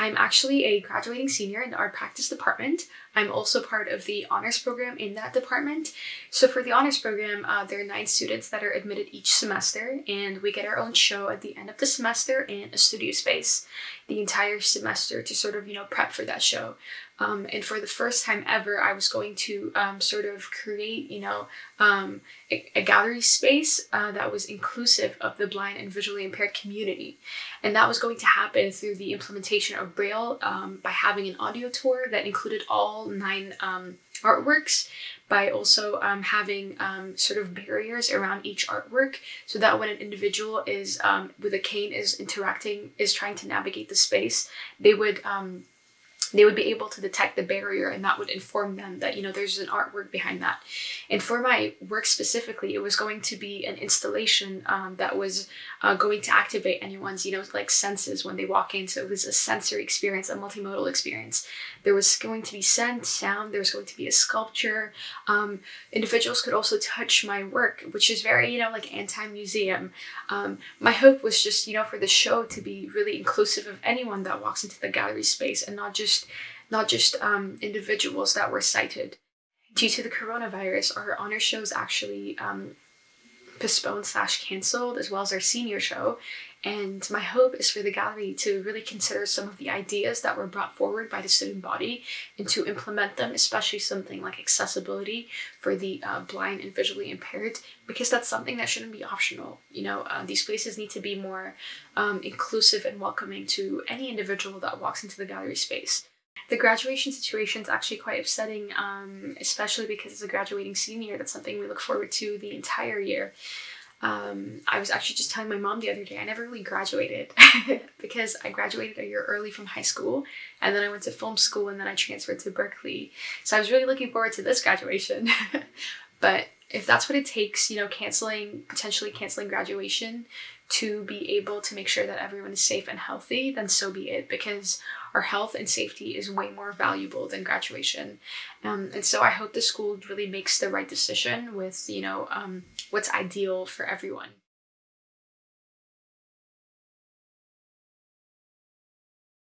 I'm actually a graduating senior in the art practice department. I'm also part of the honors program in that department. So for the honors program, uh, there are nine students that are admitted each semester, and we get our own show at the end of the semester in a studio space the entire semester to sort of, you know, prep for that show. Um, and for the first time ever, I was going to um, sort of create, you know, um, a, a, gallery space uh, that was inclusive of the blind and visually impaired community. And that was going to happen through the implementation of Braille um, by having an audio tour that included all nine um, artworks by also um, having um, sort of barriers around each artwork so that when an individual is um, with a cane is interacting is trying to navigate the space they would um, they would be able to detect the barrier and that would inform them that you know there's an artwork behind that. And for my work specifically it was going to be an installation um, that was uh, going to activate anyone's you know like senses when they walk in. So it was a sensory experience a multimodal experience. There was going to be scent sound there was going to be a sculpture. Um, individuals could also touch my work which is very you know like anti-museum. Um, my hope was just you know for the show to be really inclusive of anyone that walks into the gallery space and not just just not just um, individuals that were sighted. Due to the coronavirus, our honor shows actually um, postponed slash cancelled, as well as our senior show. And my hope is for the gallery to really consider some of the ideas that were brought forward by the student body and to implement them, especially something like accessibility for the uh, blind and visually impaired, because that's something that shouldn't be optional. You know, uh, these places need to be more um, inclusive and welcoming to any individual that walks into the gallery space. The graduation situation is actually quite upsetting, um, especially because as a graduating senior, that's something we look forward to the entire year. Um, I was actually just telling my mom the other day, I never really graduated because I graduated a year early from high school and then I went to film school and then I transferred to Berkeley. So I was really looking forward to this graduation. but if that's what it takes, you know, canceling, potentially canceling graduation to be able to make sure that everyone is safe and healthy, then so be it because our health and safety is way more valuable than graduation. Um, and so I hope the school really makes the right decision with, you know, um, what's ideal for everyone.